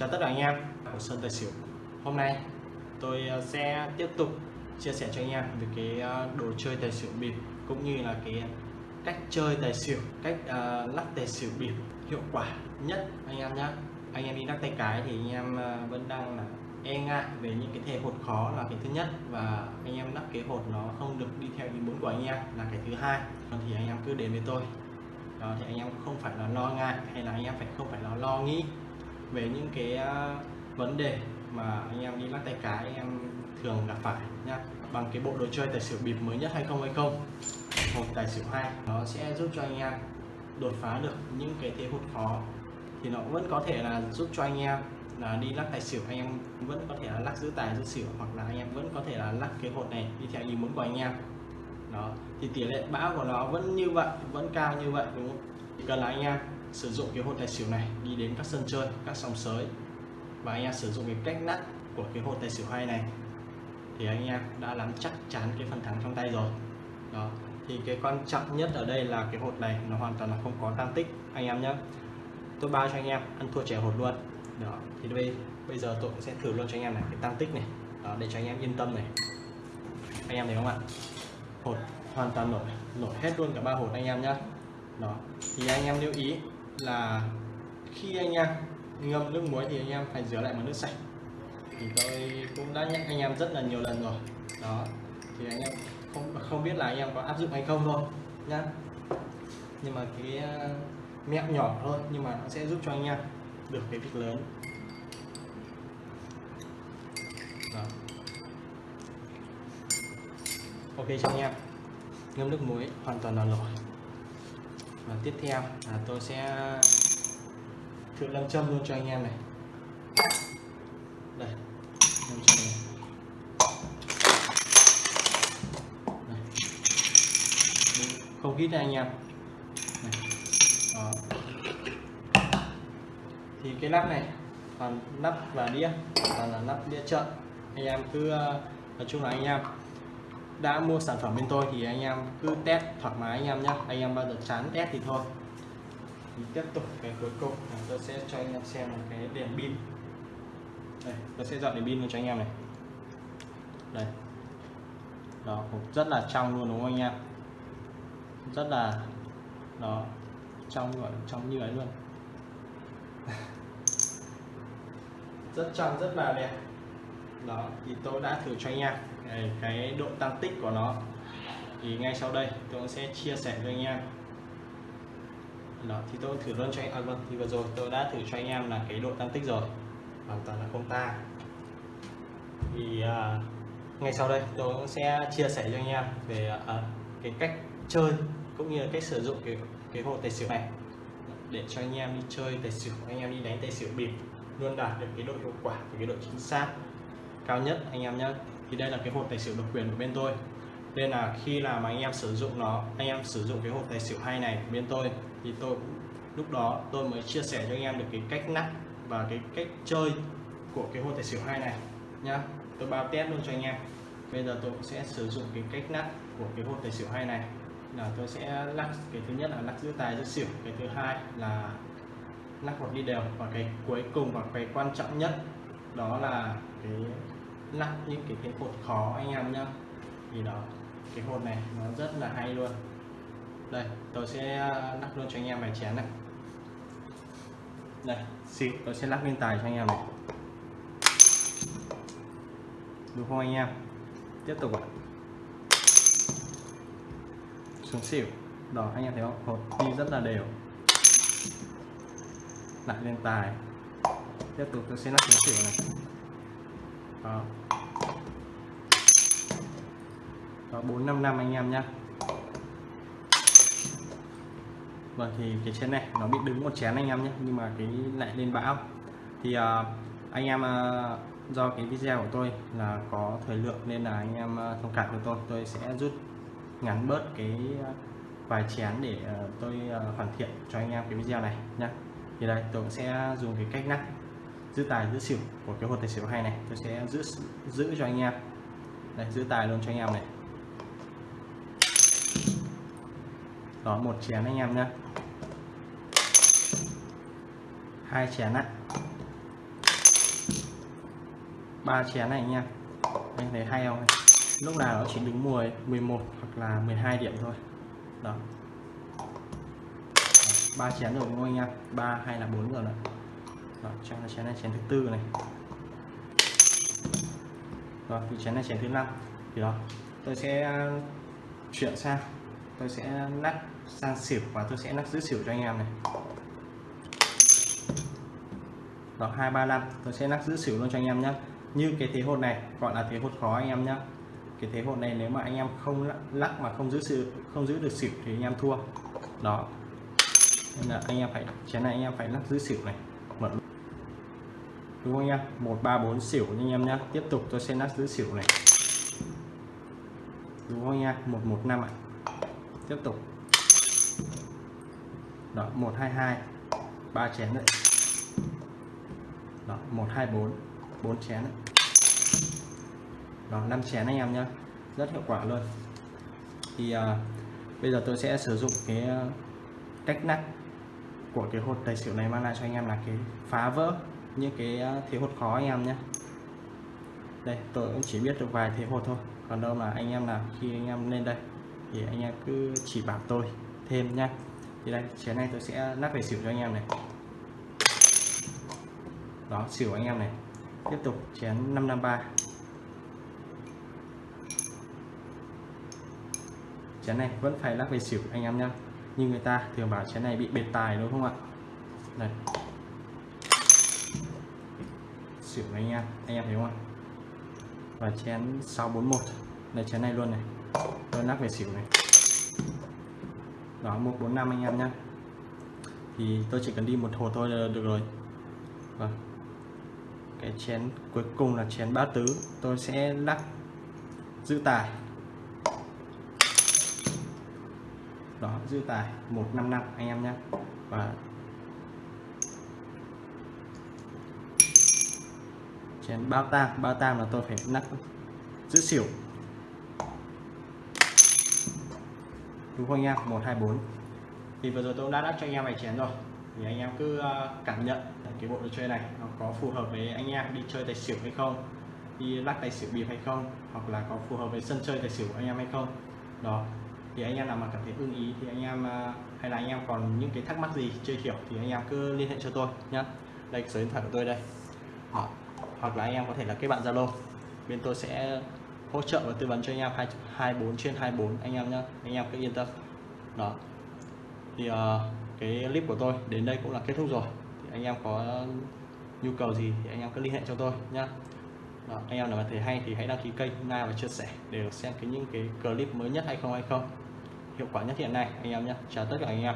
Chào tất cả anh em của Sơn Tài Xỉu. Hôm nay tôi à, sẽ tiếp tục chia sẻ cho anh em về cái à, đồ chơi tài xỉu bịp cũng như là cái cách chơi tài xỉu cách uh, lắc tài xỉu bịp hiệu quả nhất anh em nhé anh em đi lắc tay cái thì anh em vẫn đang là e ngại về những cái thể hột khó là cái thứ nhất và anh em lắc cái hột nó không được đi theo ý muốn của anh em là cái thứ hai. Thì anh em cứ đến với tôi. Đó thì anh em không phải là lo ngại hay là anh em phải không phải là lo nghĩ về những cái uh, vấn đề mà anh em đi lắc tay cái anh em thường gặp phải nhá. Bằng cái bộ đồ chơi tài xỉu bịp mới nhất hay không hay không. Một tài xỉu hai nó sẽ giúp cho anh em đột phá được những cái thế hụt khó. Thì nó vẫn có thể là giúp cho anh em là đi lắc tài xỉu anh em vẫn có thể là lắc giữ tài giữ xỉu hoặc là anh em vẫn có thể là lắc cái hột này đi theo ý muốn của anh em. Đó thì tỷ lệ bão của nó vẫn như vậy vẫn cao như vậy đúng không? Chỉ cần là anh em sử dụng cái hột tài xỉu này đi đến các sân chơi các sòng sới. Và anh em sử dụng cái cách nắp của cái hột tài xỉu hay này thì anh em đã nắm chắc chắn cái phần thắng trong tay rồi. Đó thì cái quan trọng nhất ở đây là cái hột này nó hoàn toàn là không có tăng tích anh em nhé tôi bao cho anh em ăn thua trẻ hột luôn. Đó thì đây bây giờ tôi sẽ thử luôn cho anh em này cái tăng tích này. Đó, để cho anh em yên tâm này. Anh em thấy không ạ? Hột hoàn toàn nổi nổi hết luôn cả ba hột anh em nhé đó thì anh em lưu ý là khi anh em ngâm nước muối thì anh em phải rửa lại bằng nước sạch. Thì tôi cũng đã nhắc anh em rất là nhiều lần rồi. Đó, thì anh em không không biết là anh em có áp dụng hay không thôi, nhá. Nhưng mà cái ờ, mẹo nhỏ thôi, nhưng mà nó sẽ giúp cho anh em được cái việc lớn. Đó. ok cho anh em. Ngâm nước muối hoàn toàn là nổi và tiếp theo là tôi sẽ thử lâm châm luôn cho anh em này đây lâm châm này. đây. không hít anh em này. Đó. thì cái nắp này còn nắp và đĩa còn là nắp đĩa trợn, anh em cứ ờ, nói chung là anh em đã mua sản phẩm bên tôi thì anh em cứ test thoải mái anh em nhé anh em bao giờ chán test thì thôi. Thì tiếp tục cái cuối cùng là tôi sẽ cho anh em xem một cái đèn pin. Đây, tôi sẽ dọn đèn pin cho anh em này. Đây. Đó rất là trong luôn đúng không anh em? Rất là, đó, trong gọi trong như ấy luôn. Rất trong, rất là đẹp đó thì tôi đã thử cho anh em cái, cái độ tăng tích của nó. Thì ngay sau đây tôi sẽ chia sẻ cho anh em. Đó thì tôi thử luôn cho anh à, vâng thì vừa rồi tôi đã thử cho anh em là cái độ tăng tích rồi. Hoàn toàn là không ta. Thì à, ngay sau đây tôi cũng sẽ chia sẻ cho anh em về à, cái cách chơi cũng như là cách sử dụng cái cái hồ tài xỉu này. Để cho anh em đi chơi tài xỉu anh em đi đánh tài xỉu bịp luôn đạt được cái độ hiệu quả và cái độ chính xác cao nhất, anh em nhé thì đây là cái hộp tài xỉu độc quyền của bên tôi. Nên là khi là mà anh em sử dụng nó, anh em sử dụng cái hộp tài xỉu hay này của bên tôi, thì tôi lúc đó tôi mới chia sẻ cho anh em được cái cách nắp và cái cách chơi của cái hộp tài xỉu hay này, nhá. Tôi bao test luôn cho anh em. Bây giờ tôi sẽ sử dụng cái cách nắp của cái hộp tài xỉu hay này. Là tôi sẽ lắc, cái thứ nhất là lắc giữ tài giữ xỉu, cái thứ hai là lắc hột đi đều. Và cái cuối cùng và cái quan trọng nhất đó là cái lắc những cái cái hột khó anh em nhá. Thì đó, cái hột này nó rất là hay luôn. Đây, tôi sẽ à, lắc luôn cho anh em vài chén này. Đây xịu tôi sẽ lắc lên tài cho anh em này. Đúng không anh em? Tiếp tục ạ. Xuống xỉu. Đó, anh em thấy không? Hột đi rất là đều. Lại lên tài. Tiếp tục tôi sẽ lắc xuống xỉu này đó. Đó bốn năm năm anh em nhé vâng thì cái chén này nó bị đứng một chén anh em nhé nhưng mà cái lại lên bão. Thì uh, anh em uh, do cái video của tôi là có thời lượng nên là anh em uh, thông cảm cho tôi. Tôi sẽ rút ngắn bớt cái uh, vài chén để uh, tôi uh, hoàn thiện cho anh em cái video này nhé thì đây tôi sẽ dùng cái cách nắp giữ tài, giữ xỉu của cái hột tài xỉu hay này. Tôi sẽ giữ giữ cho anh em. Đây, giữ tài luôn cho anh em này. Đó, một chén anh em nhé hai chén ạ ba chén này anh em. Anh thấy hay không? Lúc nào nó chỉ đứng 10 11 hoặc là 12 điểm thôi. Đó. Ba chén rồi đúng không anh em? Ba hay là bốn rồi đấy đó, chén này chén này chén thứ tư này. Rồi thì chén này chén thứ năm. Thì đó tôi sẽ à, chuyển sang. Tôi sẽ nắp sang xỉu và tôi sẽ nắp giữ xỉu cho anh em này. Đó hai ba năm. Tôi sẽ nắp giữ xỉu luôn cho anh em nhé như cái thế hột này gọi là thế hột khó anh em nhé cái thế hột này nếu mà anh em không lắc mà không giữ sự không giữ được xỉu thì anh em thua. Đó. Nên là anh em phải chén này anh em phải lắc giữ xỉu này đúng không nhá một ba bốn xỉu anh em nhé tiếp tục tôi sẽ nát giữ xỉu này. Đúng không nha một một năm ạ. Tiếp tục. Đó một hai hai. Ba chén đấy. Đó một hai bốn. Bốn chén đấy. Đó năm chén anh em nhé rất hiệu quả luôn. Thì à, bây giờ tôi sẽ sử dụng cái à, cách nắp của cái hột tài xỉu này mang lại cho anh em là cái phá vỡ những cái à, thế hột khó anh em nhé. Đây, tôi cũng chỉ biết được vài thế hột thôi. Còn đâu là anh em nào, khi anh em lên đây, thì anh em cứ chỉ bảo tôi thêm nhá. Thì đây chén này tôi sẽ lắc về xỉu cho anh em này. Đó, xỉu anh em này. Tiếp tục, chén 553 chén này vẫn phải lắc về xỉu anh em nhá. Như người ta thường bảo chén này bị bệt tài, đúng không ạ? Đây xỉu anh em. Anh em thấy không ạ? Và chén 641 đây, chén này luôn này. Tôi lắc về xỉu này. Đó 145 anh em nhé thì tôi chỉ cần đi một hồ thôi là được rồi. Vâng. Cái chén cuối cùng là chén bát tứ. Tôi sẽ lắc giữ tài. Đó, giữ tài. 155 anh em nhé và chén bao tam bao tam là tôi phải nắp giữ xỉu. Đúng không anh em? 124 thì vừa rồi tôi đã đắp cho anh em vài chén rồi. Thì anh em cứ ờ, cảm nhận cái bộ đồ chơi này nó có phù hợp với anh em đi chơi tài xỉu hay không, đi lắc tài xỉu bịp hay không, hoặc là có phù hợp với sân chơi tài xỉu của anh em hay không. Đó. Thì anh em nào mà cảm thấy ưng ý thì anh em ờ, hay là anh em còn những cái thắc mắc gì chưa hiểu thì anh em cứ liên hệ cho tôi nhé đây số điện thoại của tôi đây. Đó hoặc là anh em có thể là kết bạn zalo. Bên tôi sẽ hỗ trợ và tư vấn cho anh em 24 trên 24 anh em nhé anh em cứ yên tâm. Đó. Thì uh, cái clip của tôi đến đây cũng là kết thúc rồi. Thì anh em có nhu cầu gì thì anh em cứ liên hệ cho tôi nhá. Đó, anh em nào mà thấy hay thì hãy đăng ký kênh like và chia sẻ để được xem cái những cái clip mới nhất hay không hay không. Hiệu quả nhất hiện nay anh em nhé chào tất cả anh em.